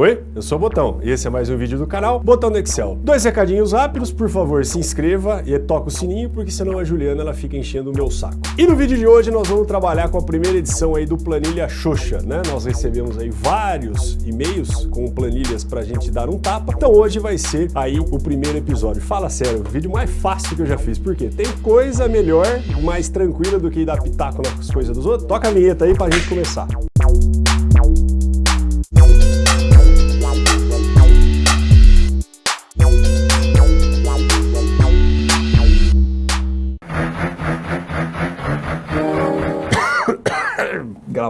Oi, eu sou o Botão e esse é mais um vídeo do canal Botão do Excel. Dois recadinhos rápidos, por favor se inscreva e toca o sininho porque senão a Juliana ela fica enchendo o meu saco. E no vídeo de hoje nós vamos trabalhar com a primeira edição aí do Planilha Xoxa, né? Nós recebemos aí vários e-mails com planilhas pra gente dar um tapa, então hoje vai ser aí o primeiro episódio. Fala sério, o vídeo mais fácil que eu já fiz, porque tem coisa melhor, mais tranquila do que dar pitaco nas coisas dos outros. Toca a vinheta aí pra gente começar.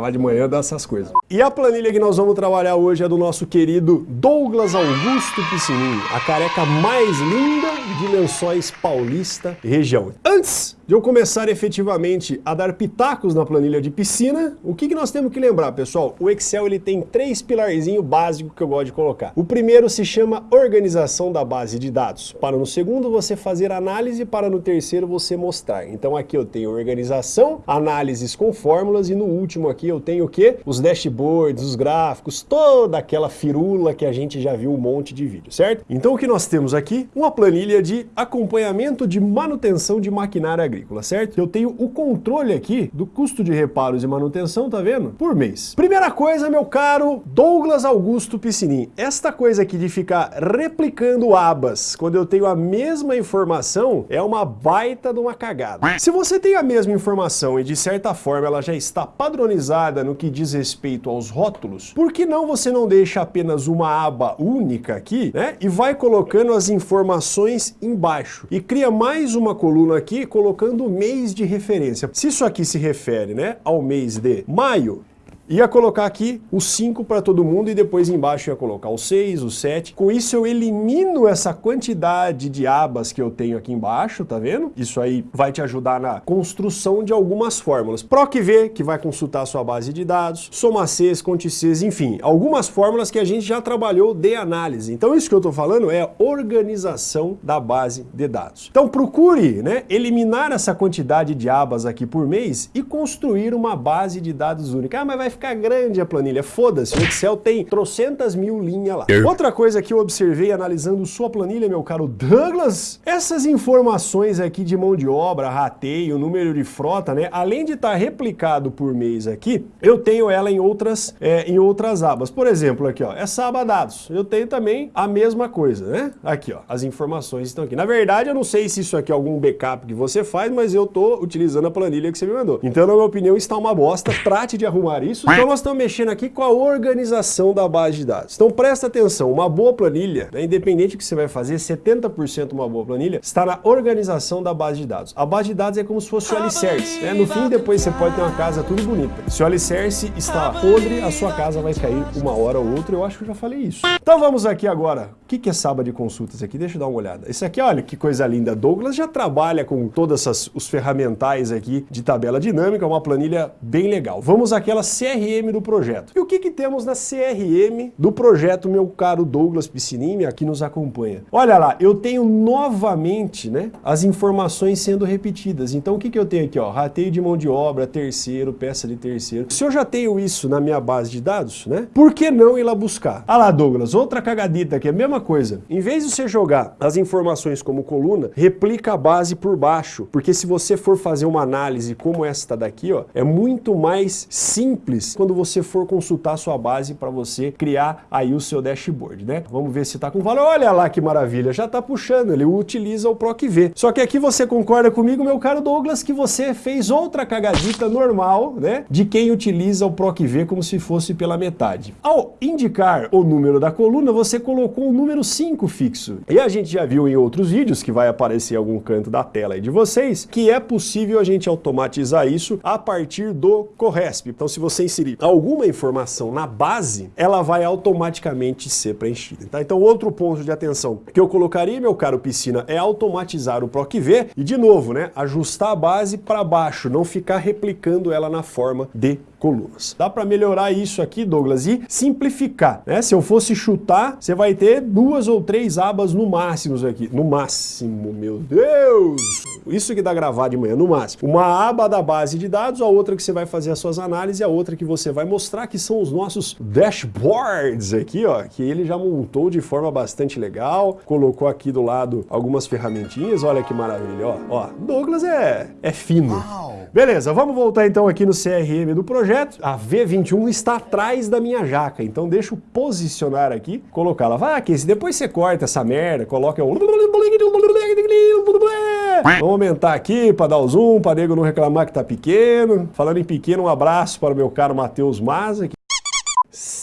Gravar de manhã dessas coisas. E a planilha que nós vamos trabalhar hoje é do nosso querido Douglas Augusto Piscininho, a careca mais linda de Lençóis Paulista região. Antes de eu começar efetivamente a dar pitacos na planilha de piscina, o que, que nós temos que lembrar, pessoal? O Excel ele tem três pilarzinhos básicos que eu gosto de colocar. O primeiro se chama organização da base de dados. Para no segundo você fazer análise, para no terceiro você mostrar. Então aqui eu tenho organização, análises com fórmulas e no último aqui eu tenho o quê? Os dashboards, os gráficos, toda aquela firula que a gente já viu um monte de vídeo, certo? Então o que nós temos aqui? Uma planilha de acompanhamento de manutenção de maquinária agrícola agrícola, certo? Eu tenho o controle aqui do custo de reparos e manutenção, tá vendo? Por mês. Primeira coisa, meu caro Douglas Augusto Piscinin, esta coisa aqui de ficar replicando abas quando eu tenho a mesma informação é uma baita de uma cagada. Se você tem a mesma informação e de certa forma ela já está padronizada no que diz respeito aos rótulos, por que não você não deixa apenas uma aba única aqui, né? E vai colocando as informações embaixo e cria mais uma coluna aqui colocando o mês de referência. Se isso aqui se refere né, ao mês de maio, Ia colocar aqui o 5 para todo mundo e depois embaixo ia colocar o 6, o 7. Com isso eu elimino essa quantidade de abas que eu tenho aqui embaixo, tá vendo? Isso aí vai te ajudar na construção de algumas fórmulas. PROC-V, que vai consultar a sua base de dados, SOMA-Cs, CONTE-Cs, enfim, algumas fórmulas que a gente já trabalhou de análise. Então isso que eu estou falando é organização da base de dados. Então procure né, eliminar essa quantidade de abas aqui por mês e construir uma base de dados única. Ah, mas vai ficar grande a planilha. Foda-se, o Excel tem trocentas mil linhas lá. Outra coisa que eu observei analisando sua planilha, meu caro Douglas, essas informações aqui de mão de obra, rateio, número de frota, né? Além de estar tá replicado por mês aqui, eu tenho ela em outras, é, em outras abas. Por exemplo, aqui, ó, essa aba dados. Eu tenho também a mesma coisa, né? Aqui, ó, as informações estão aqui. Na verdade, eu não sei se isso aqui é algum backup que você faz, mas eu tô utilizando a planilha que você me mandou. Então, na minha opinião, está uma bosta. Trate de arrumar isso então nós estamos mexendo aqui com a organização da base de dados. Então presta atenção, uma boa planilha, né, independente do que você vai fazer, 70% uma boa planilha, está na organização da base de dados. A base de dados é como se fosse o alicerce. Né? No fim, depois você pode ter uma casa tudo bonita. Se o alicerce está podre, a sua casa vai cair uma hora ou outra, eu acho que eu já falei isso. Então vamos aqui agora. O que é aba de consultas aqui? Deixa eu dar uma olhada. Esse aqui, olha que coisa linda. Douglas já trabalha com todos os ferramentais aqui de tabela dinâmica, uma planilha bem legal. Vamos àquela CRM do projeto. E o que, que temos na CRM do projeto, meu caro Douglas Piscinini, aqui nos acompanha? Olha lá, eu tenho novamente né, as informações sendo repetidas. Então o que, que eu tenho aqui? Ó, rateio de mão de obra, terceiro, peça de terceiro. Se eu já tenho isso na minha base de dados, né, por que não ir lá buscar? Ah lá, Douglas, outra cagadita aqui, a mesma coisa. Em vez de você jogar as informações como coluna, replica a base por baixo, porque se você for fazer uma análise como esta daqui, ó, é muito mais simples quando você for consultar a sua base para você criar aí o seu dashboard, né? Vamos ver se está com valor. Olha lá que maravilha, já está puxando, ele utiliza o PROC-V. Só que aqui você concorda comigo, meu caro Douglas, que você fez outra cagadita normal, né? De quem utiliza o PROC-V como se fosse pela metade. Ao indicar o número da coluna, você colocou o número 5 fixo. E a gente já viu em outros vídeos, que vai aparecer em algum canto da tela aí de vocês, que é possível a gente automatizar isso a partir do Corresp. Então se você inserir alguma informação na base, ela vai automaticamente ser preenchida. Tá? Então outro ponto de atenção que eu colocaria, meu caro piscina, é automatizar o PROC-V e de novo, né, ajustar a base para baixo, não ficar replicando ela na forma de colunas. Dá para melhorar isso aqui, Douglas, e simplificar. Né? Se eu fosse chutar, você vai ter duas ou três abas no máximo aqui. No máximo, meu Deus! Isso que dá gravar de manhã, no máximo. Uma aba da base de dados, a outra que você vai fazer as suas análises a outra que você vai mostrar, que são os nossos dashboards aqui, ó, que ele já montou de forma bastante legal, colocou aqui do lado algumas ferramentinhas, olha que maravilha, ó. ó Douglas é, é fino. Uau. Beleza, vamos voltar então aqui no CRM do projeto. A V21 está atrás da minha jaca, então deixa eu posicionar aqui, colocá-la. Vai, que depois você corta essa merda, coloca o... Vamos aumentar aqui para dar o zoom, para nego não reclamar que tá pequeno. Falando em pequeno, um abraço para o meu caro Matheus Maza,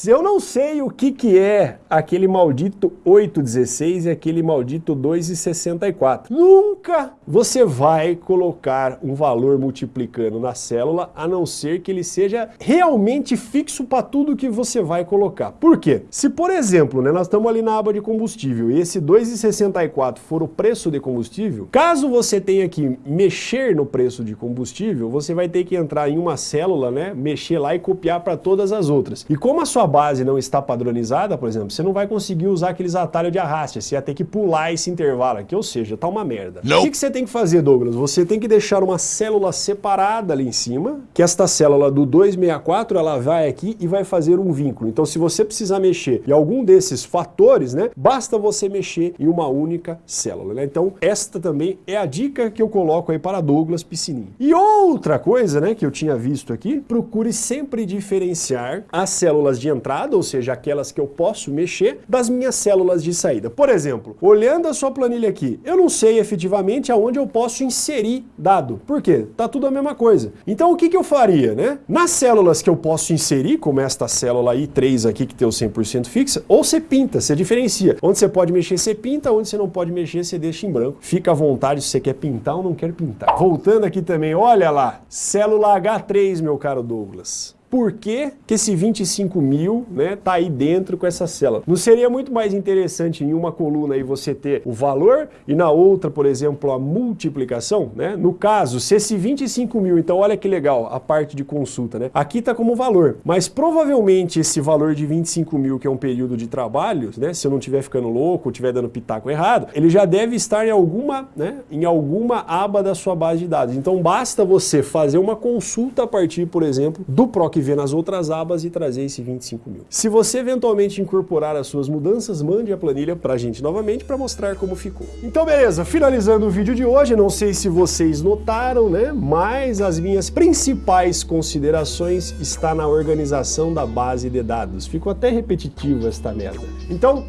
eu não sei o que, que é aquele maldito 816 e aquele maldito 2,64. Nunca você vai colocar um valor multiplicando na célula, a não ser que ele seja realmente fixo para tudo que você vai colocar. Por quê? Se, por exemplo, né, nós estamos ali na aba de combustível e esse 2,64 for o preço de combustível, caso você tenha que mexer no preço de combustível, você vai ter que entrar em uma célula, né, mexer lá e copiar para todas as outras. E como a sua base não está padronizada, por exemplo, você não vai conseguir usar aqueles atalhos de arraste, você ia ter que pular esse intervalo aqui, ou seja, tá uma merda. Não. O que, que você tem que fazer, Douglas? Você tem que deixar uma célula separada ali em cima, que esta célula do 264, ela vai aqui e vai fazer um vínculo. Então, se você precisar mexer em algum desses fatores, né, basta você mexer em uma única célula, né? Então, esta também é a dica que eu coloco aí para Douglas Piscininho. E outra coisa, né, que eu tinha visto aqui, procure sempre diferenciar as células de entrada entrada, ou seja, aquelas que eu posso mexer, das minhas células de saída. Por exemplo, olhando a sua planilha aqui, eu não sei efetivamente aonde eu posso inserir dado. Por quê? Tá tudo a mesma coisa. Então o que, que eu faria, né? Nas células que eu posso inserir, como esta célula I3 aqui que tem o 100% fixa, ou você pinta, você diferencia. Onde você pode mexer, você pinta, onde você não pode mexer, você deixa em branco. Fica à vontade se você quer pintar ou não quer pintar. Voltando aqui também, olha lá, célula H3, meu caro Douglas por que, que esse 25 mil né, tá aí dentro com essa célula. Não seria muito mais interessante em uma coluna aí você ter o valor e na outra, por exemplo, a multiplicação? Né? No caso, se esse 25 mil, então olha que legal, a parte de consulta, né? aqui está como valor, mas provavelmente esse valor de 25 mil, que é um período de trabalho, né, se eu não estiver ficando louco, estiver dando pitaco errado, ele já deve estar em alguma, né, em alguma aba da sua base de dados. Então basta você fazer uma consulta a partir, por exemplo, do PROC ver nas outras abas e trazer esse 25 mil. Se você eventualmente incorporar as suas mudanças, mande a planilha para a gente novamente para mostrar como ficou. Então beleza, finalizando o vídeo de hoje, não sei se vocês notaram, né, mas as minhas principais considerações está na organização da base de dados. Ficou até repetitivo esta merda. Então,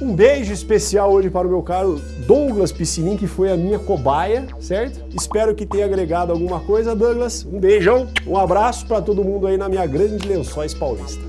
um beijo especial hoje para o meu caro Douglas Piscinin, que foi a minha cobaia, certo? Espero que tenha agregado alguma coisa, Douglas. Um beijão, um abraço para todo mundo aí na minha grande Lençóis Paulista.